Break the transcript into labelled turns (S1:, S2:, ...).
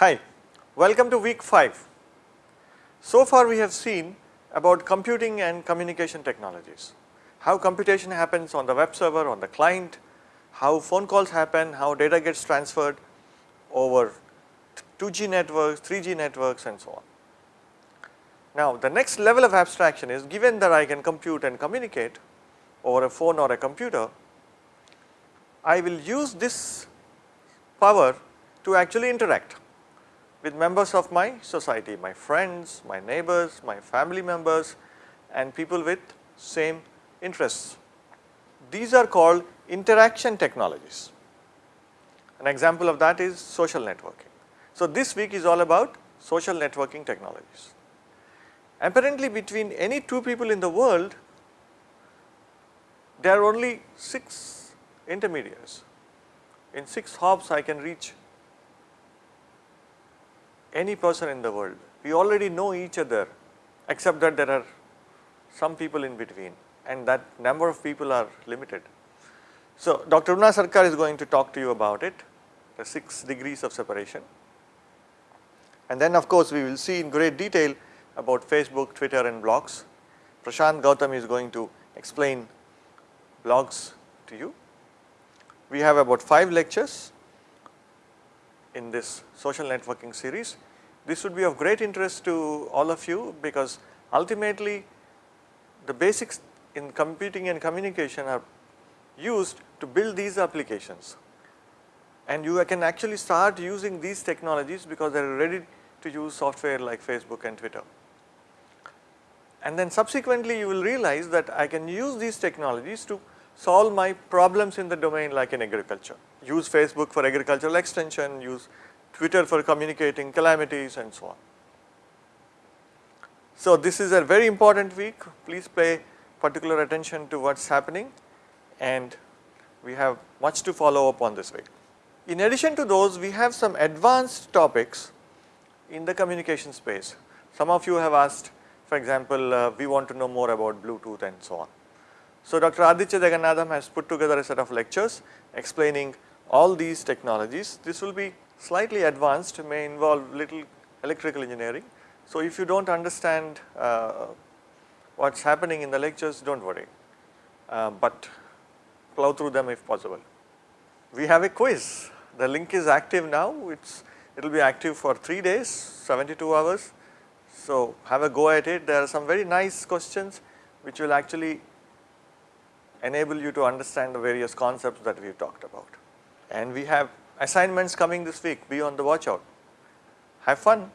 S1: Hi, welcome to week 5. So far we have seen about computing and communication technologies, how computation happens on the web server, on the client, how phone calls happen, how data gets transferred over 2G networks, 3G networks and so on. Now the next level of abstraction is given that I can compute and communicate over a phone or a computer, I will use this power to actually interact with members of my society, my friends, my neighbors, my family members and people with same interests. These are called interaction technologies. An example of that is social networking. So this week is all about social networking technologies. Apparently between any two people in the world, there are only 6 intermediaries. In 6 hops I can reach any person in the world. We already know each other except that there are some people in between and that number of people are limited. So, Dr. Una Sarkar is going to talk to you about it, the 6 degrees of separation. And then of course, we will see in great detail about Facebook, Twitter and blogs. Prashant Gautam is going to explain blogs to you. We have about 5 lectures in this social networking series. This would be of great interest to all of you because ultimately the basics in computing and communication are used to build these applications and you can actually start using these technologies because they are ready to use software like Facebook and Twitter. And then subsequently you will realize that I can use these technologies to solve my problems in the domain like in agriculture. Use Facebook for agricultural extension, use Twitter for communicating calamities and so on. So this is a very important week, please pay particular attention to what is happening and we have much to follow up on this week. In addition to those, we have some advanced topics in the communication space. Some of you have asked, for example, uh, we want to know more about Bluetooth and so on. So Dr. Aditya Jagannatham has put together a set of lectures explaining all these technologies. This will be slightly advanced, may involve little electrical engineering. So if you do not understand uh, what is happening in the lectures, do not worry, uh, but plow through them if possible. We have a quiz, the link is active now, it's it will be active for 3 days, 72 hours. So have a go at it, there are some very nice questions which will actually enable you to understand the various concepts that we have talked about. And we have assignments coming this week, be on the watch out. Have fun.